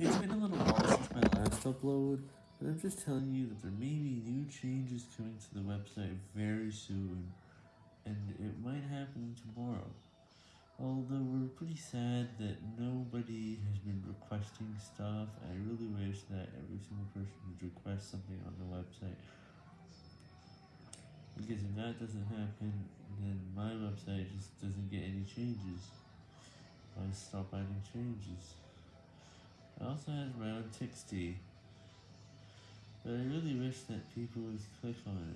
It's been a little while since my last upload, but I'm just telling you that there may be new changes coming to the website very soon, and it might happen tomorrow. Although we're pretty sad that nobody has been requesting stuff, I really wish that every single person would request something on the website. Because if that doesn't happen, then my website just doesn't get any changes. I stop adding changes. Also has own TXT, but I really wish that people would click on it.